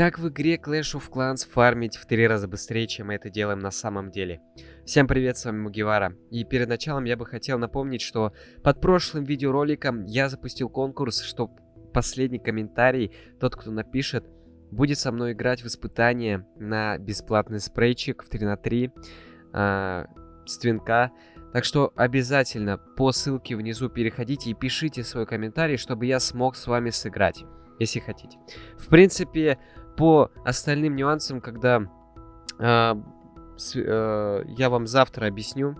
Как в игре Clash of Clans фармить в три раза быстрее, чем мы это делаем на самом деле? Всем привет, с вами Мугивара. И перед началом я бы хотел напомнить, что под прошлым видеороликом я запустил конкурс, что последний комментарий, тот, кто напишет, будет со мной играть в испытание на бесплатный спрейчик в 3 на 3 э, с твинка. Так что обязательно по ссылке внизу переходите и пишите свой комментарий, чтобы я смог с вами сыграть, если хотите. В принципе, по остальным нюансам, когда э, с, э, я вам завтра объясню,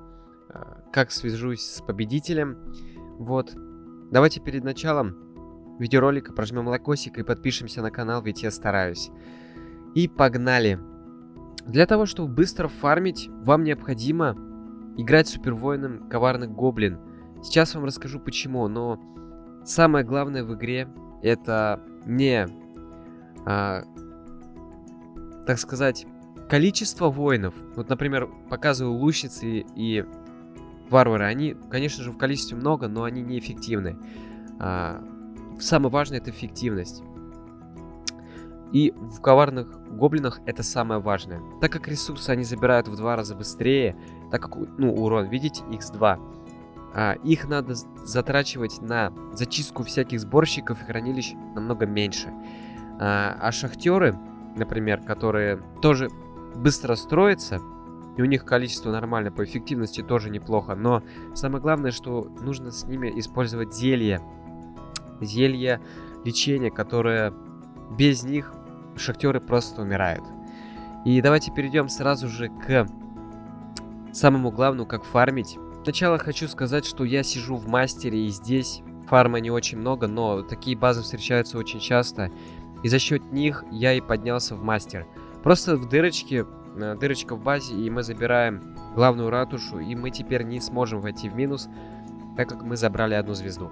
э, как свяжусь с победителем. Вот. Давайте перед началом видеоролика прожмем лайкосик и подпишемся на канал, ведь я стараюсь. И погнали! Для того, чтобы быстро фармить, вам необходимо играть супервоином коварных гоблин. Сейчас вам расскажу почему, но самое главное в игре это не а, так сказать, количество воинов. Вот, например, показываю лучницы и варвары. Они, конечно же, в количестве много, но они неэффективны. А, самое важное это эффективность. И в коварных гоблинах это самое важное. Так как ресурсы они забирают в два раза быстрее, так как, ну, урон, видите, x2, а, их надо затрачивать на зачистку всяких сборщиков и хранилищ намного меньше. А, а шахтеры, например, которые тоже быстро строятся, и у них количество нормально, по эффективности тоже неплохо, но самое главное, что нужно с ними использовать зелья. Зелья лечения, которые без них шахтеры просто умирают. И давайте перейдем сразу же к самому главному, как фармить. Сначала хочу сказать, что я сижу в мастере, и здесь фарма не очень много, но такие базы встречаются очень часто. И за счет них я и поднялся в мастер. Просто в дырочке, э, дырочка в базе, и мы забираем главную ратушу, и мы теперь не сможем войти в минус, так как мы забрали одну звезду.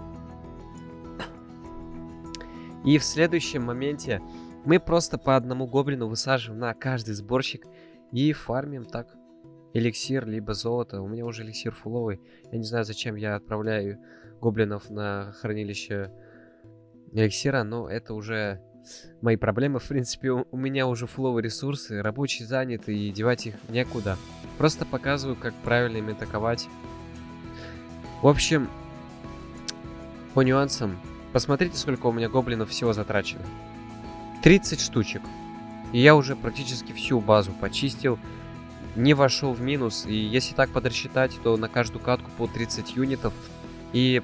И в следующем моменте мы просто по одному гоблину высаживаем на каждый сборщик и фармим так эликсир, либо золото. У меня уже эликсир фуловый. Я не знаю, зачем я отправляю гоблинов на хранилище эликсира, но это уже мои проблемы. В принципе, у, меня уже фловые ресурсы, рабочие заняты и девать их некуда. Просто показываю, как правильно им атаковать. В общем, по нюансам, посмотрите, сколько у меня гоблинов всего затрачено. 30 штучек. И я уже практически всю базу почистил, не вошел в минус. И если так подрасчитать, то на каждую катку по 30 юнитов. И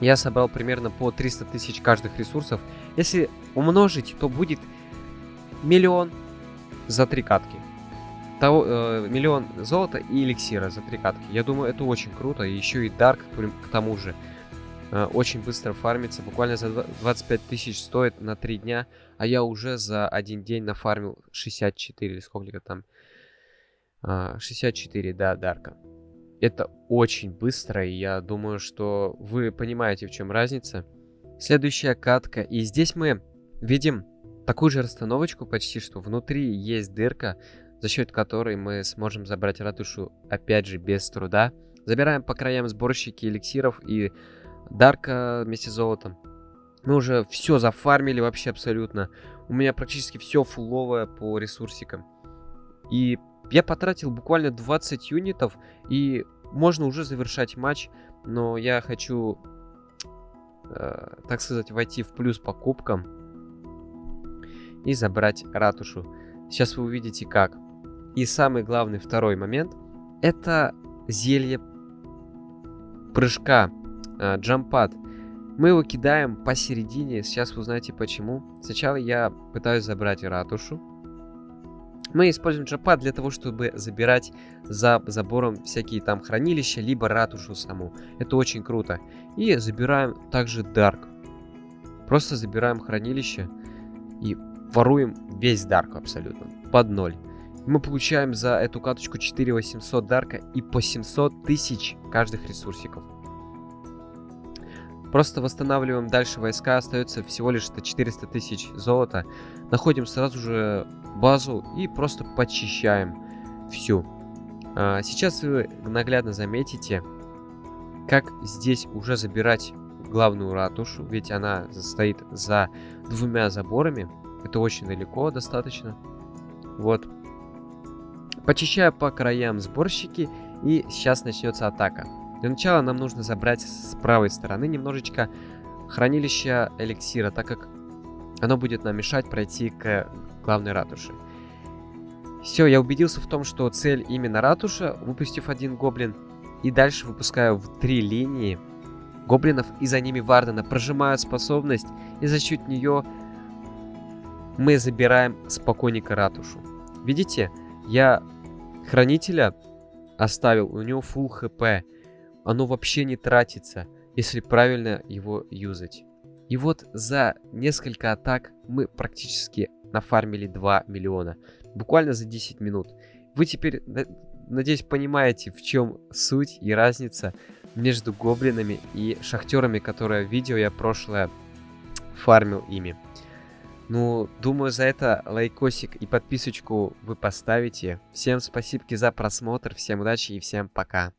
я собрал примерно по 300 тысяч каждых ресурсов. Если умножить, то будет миллион за три катки. Того, э, миллион золота и эликсира за три катки. Я думаю, это очень круто. Еще и Дарк к тому же. Э, очень быстро фармится. Буквально за 25 тысяч стоит на 3 дня. А я уже за один день нафармил 64 или сколько там. Э, 64, да, Дарка. Это очень быстро, и я думаю, что вы понимаете, в чем разница. Следующая катка. И здесь мы видим такую же расстановочку почти, что внутри есть дырка, за счет которой мы сможем забрать ратушу, опять же, без труда. Забираем по краям сборщики эликсиров и дарка вместе с золотом. Мы уже все зафармили вообще абсолютно. У меня практически все фуловое по ресурсикам. И я потратил буквально 20 юнитов, и можно уже завершать матч, но я хочу, э, так сказать, войти в плюс по кубкам и забрать ратушу. Сейчас вы увидите как. И самый главный второй момент, это зелье прыжка, э, джампад. Мы его кидаем посередине, сейчас вы узнаете почему. Сначала я пытаюсь забрать ратушу, мы используем джапад для того, чтобы забирать за забором всякие там хранилища, либо ратушу саму. Это очень круто. И забираем также Дарк. Просто забираем хранилище и воруем весь Дарк абсолютно. Под ноль. Мы получаем за эту каточку 4800 Дарка и по 700 тысяч каждых ресурсиков. Просто восстанавливаем дальше войска, остается всего лишь 400 тысяч золота. Находим сразу же базу и просто почищаем всю. А, сейчас вы наглядно заметите, как здесь уже забирать главную ратушу, ведь она стоит за двумя заборами. Это очень далеко достаточно. Вот. Почищаю по краям сборщики, и сейчас начнется атака. Для начала нам нужно забрать с правой стороны немножечко хранилище эликсира, так как оно будет нам мешать пройти к главной ратуше. Все, я убедился в том, что цель именно ратуша, выпустив один гоблин. И дальше выпускаю в три линии гоблинов, и за ними Вардена. Прожимаю способность, и за счет нее мы забираем спокойненько ратушу. Видите, я хранителя оставил, у него full хп. Оно вообще не тратится, если правильно его юзать. И вот за несколько атак мы практически нафармили 2 миллиона. Буквально за 10 минут. Вы теперь, надеюсь, понимаете, в чем суть и разница между гоблинами и шахтерами, которые видео я прошлое фармил ими. Ну, думаю, за это лайкосик и подписочку вы поставите. Всем спасибо за просмотр, всем удачи и всем пока.